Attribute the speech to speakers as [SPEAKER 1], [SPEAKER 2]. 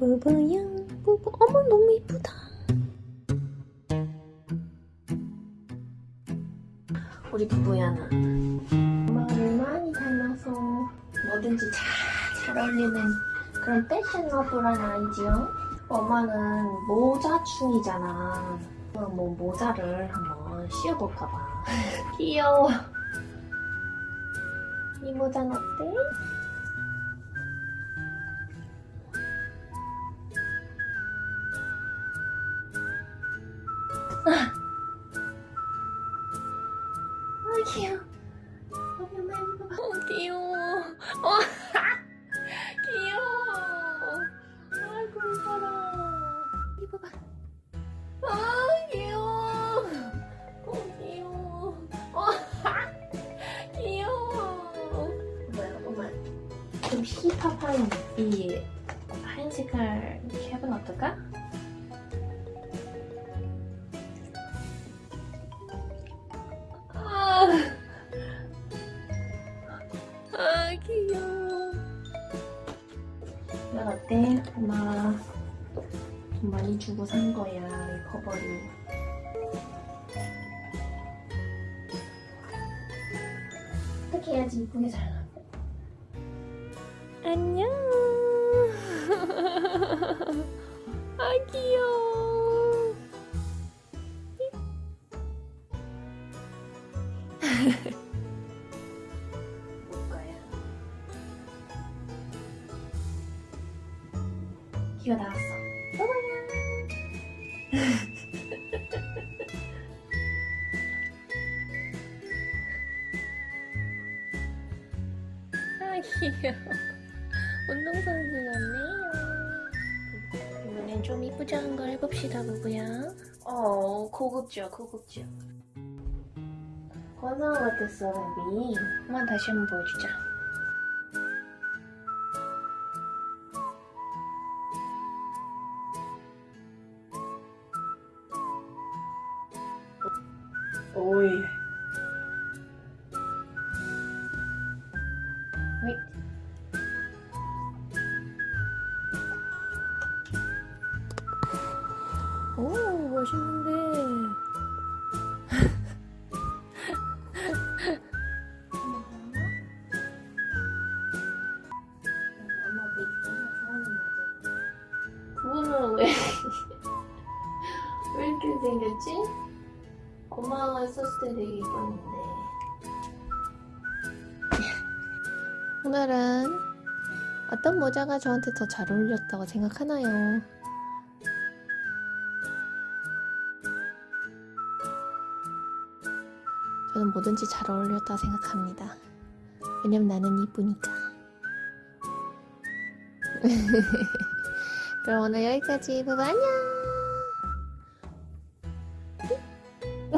[SPEAKER 1] 부부야 부부 어머 너무 이쁘다. 우리 부부야는 엄마를 많이 닮아서 뭐든지 잘 잘 어울리는 그런 패셔너블한 아이지요? 엄마는 모자충이잖아. 그럼 뭐 모자를 한번 씌워볼까봐. 귀여워. 이 모자는 어때? 아 귀여워 엄마 이거 봐 어, 귀여워 어, 귀여워 아이고 이뻐라 이거 봐 아, 귀여워 어, 귀여워 어, 귀여워 뭐야 엄마 좀 힙합한 이 하얀색깔 캡은 어떨까? 아 귀여워. 난 어때? 엄마 돈 많이 주고 산 거야 이 커버리. 어떻게 해야지 이쁘게 잘 나와? 안녕. 아 귀여워. 기가 나왔어. 아 귀여워. 운동선수 같네요. 이번엔 좀 이쁘장한 걸 해봅시다, 부부야. 어, 고급져, 고급져. 건강 같았어, 베비. 한번 다시 한번 보여주자. 오이. 웨이. 오, 멋있는데. 그거는 왜, 왜 이렇게 생겼지? 엄마가 썼을 때 되게 이뻤는데. 오늘은 어떤 모자가 저한테 더 잘 어울렸다고 생각하나요? 저는 뭐든지 잘 어울렸다 생각합니다. 왜냐면 나는 이쁘니까. 그럼 오늘 여기까지. 부부 안녕!